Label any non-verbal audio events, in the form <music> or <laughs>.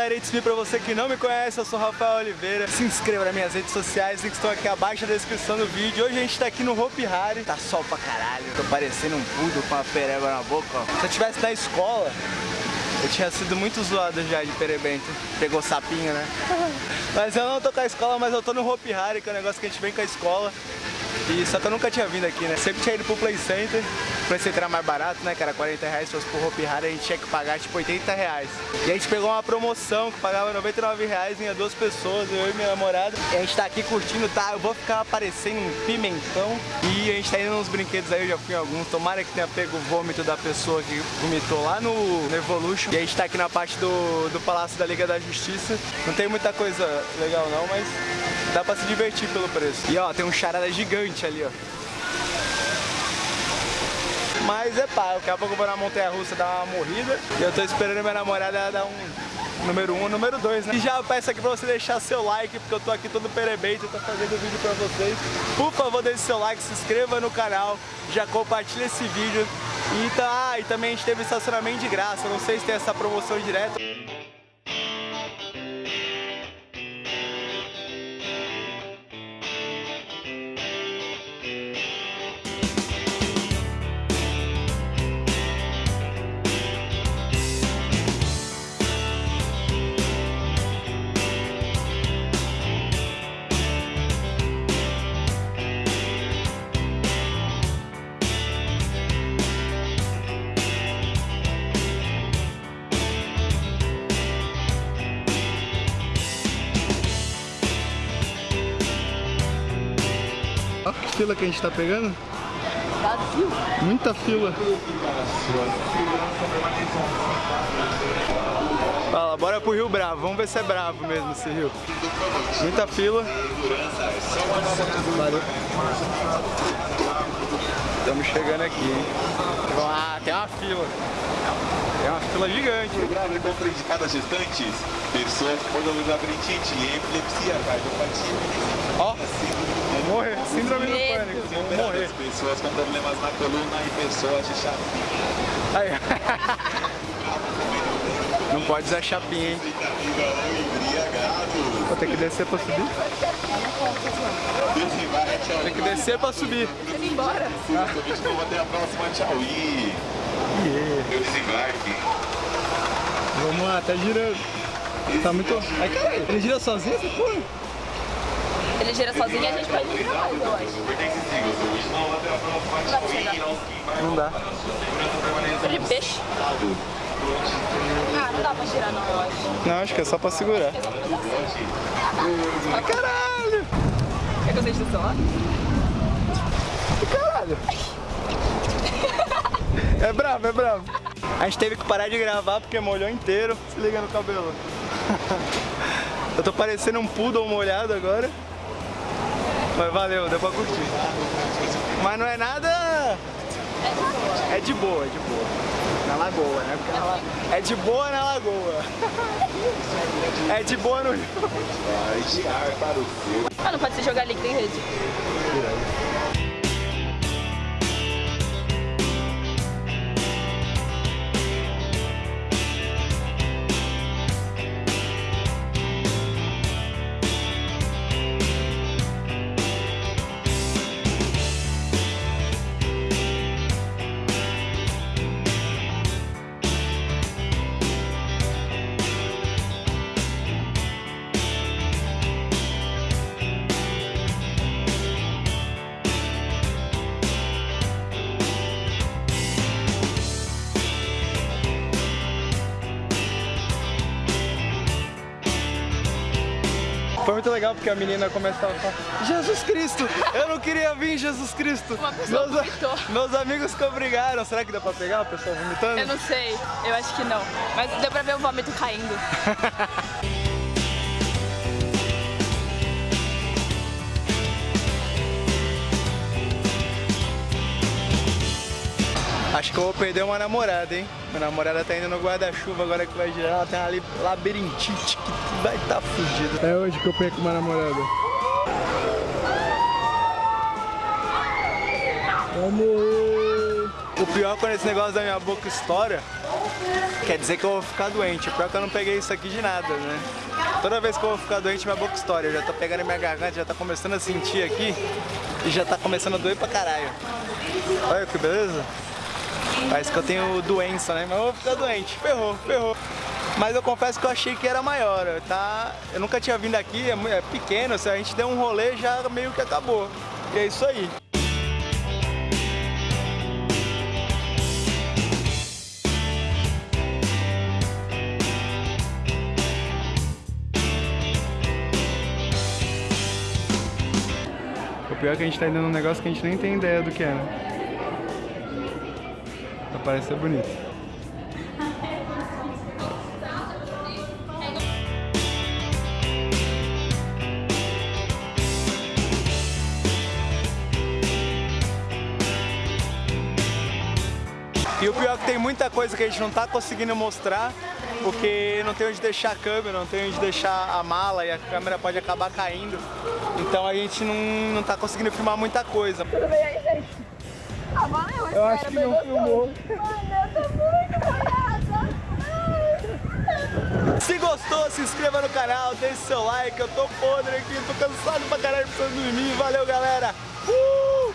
galera, it's me pra você que não me conhece, eu sou Rafael Oliveira. Se inscreva nas minhas redes sociais, que estão aqui abaixo na descrição do vídeo. Hoje a gente tá aqui no Hopi Hari, tá sol pra caralho. Tô parecendo um pudo com uma pereba na boca, ó. Se eu tivesse na escola, eu tinha sido muito zoado já de perebento. Pegou sapinho, né? <laughs> mas eu não tô com a escola, mas eu tô no Hopi Hari, que é um negócio que a gente vem com a escola. E só que eu nunca tinha vindo aqui, né? Sempre tinha ido pro Play Center. O Play Center era mais barato, né? Era 40 reais. Se fosse pro Hopi Hari, a gente tinha que pagar tipo 80 reais. E a gente pegou uma promoção que pagava 99 reais, vinha duas pessoas, eu e minha namorada. E a gente tá aqui curtindo, tá? Eu vou ficar parecendo um pimentão. E a gente tá indo nos brinquedos aí, eu já fui em alguns. Tomara que tenha pego o vômito da pessoa que vomitou lá no, no Evolution. E a gente tá aqui na parte do, do Palácio da Liga da Justiça. Não tem muita coisa legal não, mas dá pra se divertir pelo preço. E ó, tem um charada gigante ali, ó. Mas é pá, daqui a pouco eu vou na montanha russa dar uma morrida. E eu tô esperando minha namorada dar um número 1, um, número 2, né? E já peço aqui pra você deixar seu like, porque eu tô aqui todo perebento, tô fazendo vídeo pra vocês. Por favor, deixe seu like, se inscreva no canal, já compartilha esse vídeo. E, tá, e também a gente teve estacionamento de graça, não sei se tem essa promoção direta. Fila que a gente tá pegando. Muita fila. Fala, bora pro Rio Bravo. Vamos ver se é bravo mesmo esse rio. Muita fila. Valeu. Estamos chegando aqui, hein? Ah, tem uma fila. Tem uma fila gigante. Grave contraindicadas gestantes, pessoas com labirintite, epilepsia, cardiopatia, Ó, vou morrer. Síndrome do pânico. Vou morrer. pessoas com problemas na coluna e pessoas de chapinha. Aí. <laughs> Não pode usar chapinha, hein? Embriagado. Vou ter que descer pra subir. Tem que descer pra subir. Você ir embora. Convite novo até a próxima, tchau. Eu desembarque. Vamos lá, tá girando. Tá muito. Ai, caralho, ele gira sozinho essa porra? Ele gira sozinho e a gente pode ir mais, eu acho. Não dá. Ele de peixe. Ah, não dá pra girar não, eu acho. Não, acho que é só pra segurar. Ai, caralho! Quer que eu deixe do? Ai, caralho! <laughs> É bravo, é bravo. A gente teve que parar de gravar porque molhou inteiro. Se liga no cabelo. <laughs> Eu tô parecendo um poodle molhado agora. Mas valeu, deu pra curtir. Mas não é nada... É de boa, é de boa. Na lagoa, né? Porque na la- É de boa na lagoa. É de boa no. Ah, não pode se jogar líquido em rede. Foi muito legal porque a menina começava a falar Jesus Cristo! Eu não queria vir, Jesus Cristo! Uma pessoa meus, vomitou. meus amigos que obrigaram. Será que dá pra pegar a pessoa vomitando? Eu não sei, eu acho que não. Mas deu pra ver o vômito caindo. <laughs> Acho que eu vou perder uma namorada, hein? Minha namorada tá indo no guarda-chuva agora que vai girar. Ela tem uma li- labirintite que vai tá fudida. É hoje que eu perco uma namorada. Vamos! O pior é quando esse negócio da minha boca estoura, quer dizer que eu vou ficar doente. Pior que eu não peguei isso aqui de nada, né? Toda vez que eu vou ficar doente, minha boca estoura. Eu já tô pegando minha garganta, já tá começando a sentir aqui e já tá começando a doer pra caralho. Olha que beleza. Parece que eu tenho doença, né? Mas eu vou ficar doente. Ferrou, ferrou. Mas eu confesso que eu achei que era maior, tá? Eu nunca tinha vindo aqui, é, é pequeno, se a gente der um rolê já meio que acabou. E é isso aí. O pior é que a gente tá indo num negócio que a gente nem tem ideia do que é, né? Vai parecer bonito. E o pior é que tem muita coisa que a gente não tá conseguindo mostrar, porque não tem onde deixar a câmera, não tem onde deixar a mala e a câmera pode acabar caindo. Então a gente não, não tá conseguindo filmar muita coisa. Tudo bem aí, gente? Ah, valeu, Eu acho que não filmou. Mano, eu tô muito molhada. Se gostou, se inscreva no canal, deixe seu like, eu tô podre aqui, tô cansado pra caralho, precisando dormir. Valeu, galera! Uh!